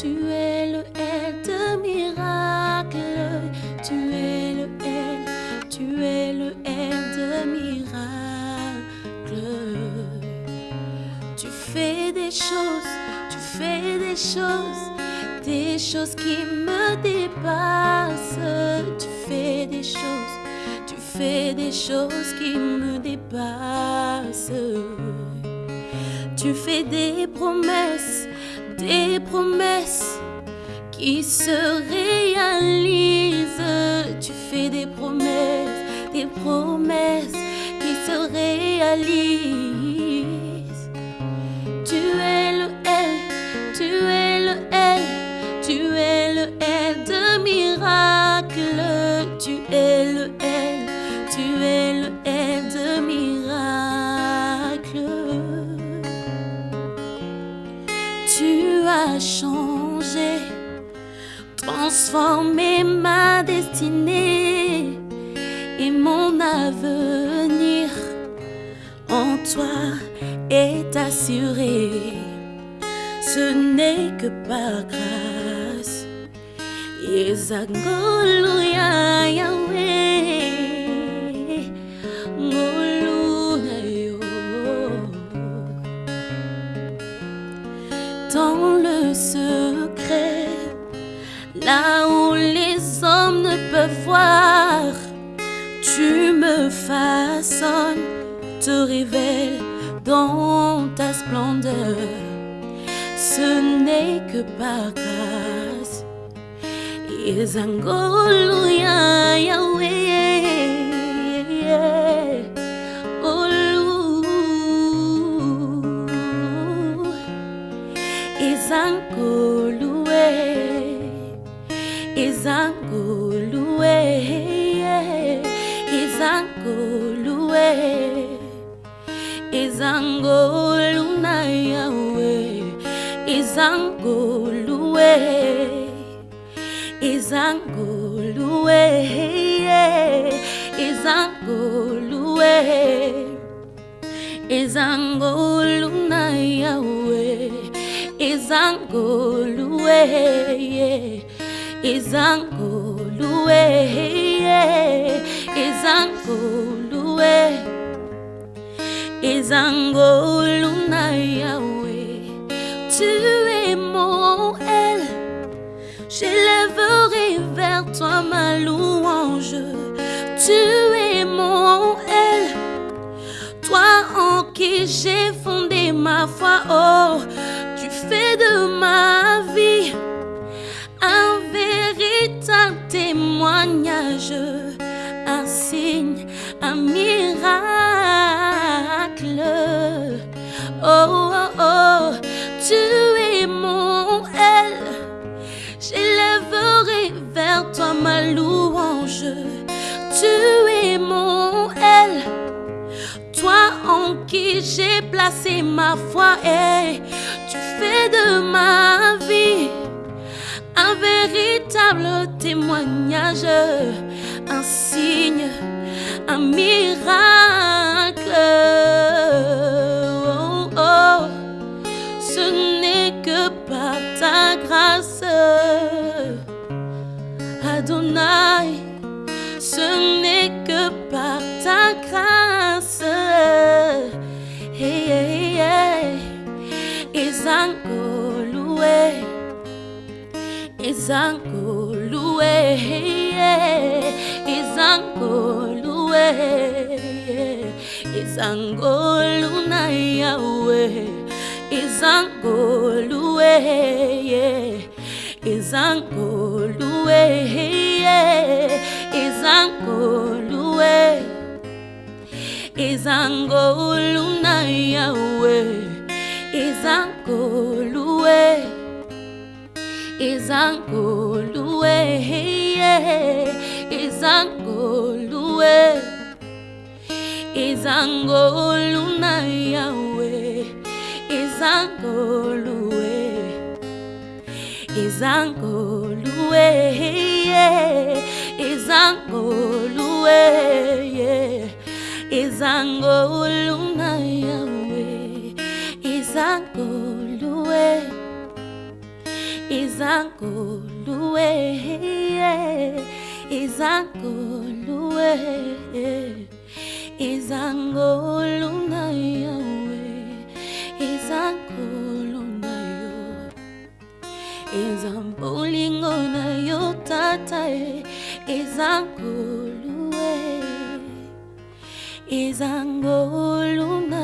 tu es le L de miracle. Tu es le L, tu es le L de miracle. Tu fais des choses, tu fais des choses, des choses qui me dépassent. Tu fais des choses, tu fais des choses qui me dépassent. Tu fais des promesses, des promesses qui se réalisent. Tu fais des promesses, des promesses qui se réalisent. Tu es le L, tu es le L, tu es le L de miracle. Tu es le L, tu es le L de miracle. Tu as changé, ma destinée et mon avenir en toi est assuré. Ce n'est que par grâce. Là où les hommes ne peuvent voir, tu me façonnes, te révèles dans ta splendeur. Ce n'est que par grâce. Yahweh. izangulue izangulue izanguluna yawe izangulue izangulue izangulue izanguluna yawe izangulue yeah. Izangolue, Izangolue, Izangoluna Yahweh. Tu es mon L, j'élèverai vers toi ma louange. Tu es mon L toi en qui j'ai fondé ma foi, oh, tu fais de ma vie un signe, un miracle. Oh, oh, oh, tu es mon L, j'élèverai vers toi ma louange. Tu es mon L toi en qui j'ai placé ma foi et tu fais de ma vie véritable témoignage, un signe, un miracle. Oh, oh, ce n'est que par ta grâce, Adonai. Ce n'est que par ta grâce. Hey, hey. izankulu izankulu izankulu na yawe izankulu izankulu izankulu izankulu na yawe izankulu izankuluwe izankuluwe izangolu na yawe izangoluwe izangoluwe izangoluwe izangolu izankulu izankulu izankulu nayawe izankulu nayo izambulingo nayo tatae izankulu izankulu nayo